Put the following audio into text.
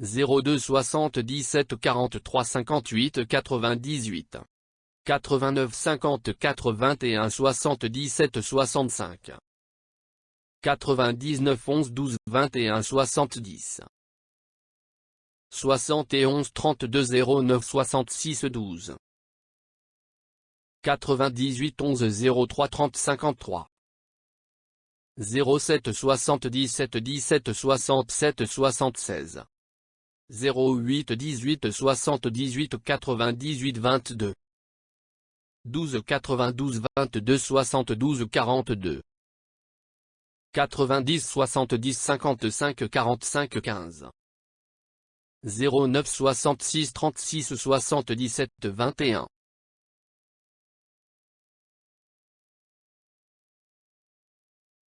02 77 43 58 98 89 54 21 77 65 99 11 12 21 70 71 32 09 66 12 98 11 03 30 53 07 77 17 67 76 08 18 78 98 22 12 92 22 72 42 90 70 55 45 15 09 66 36 77 21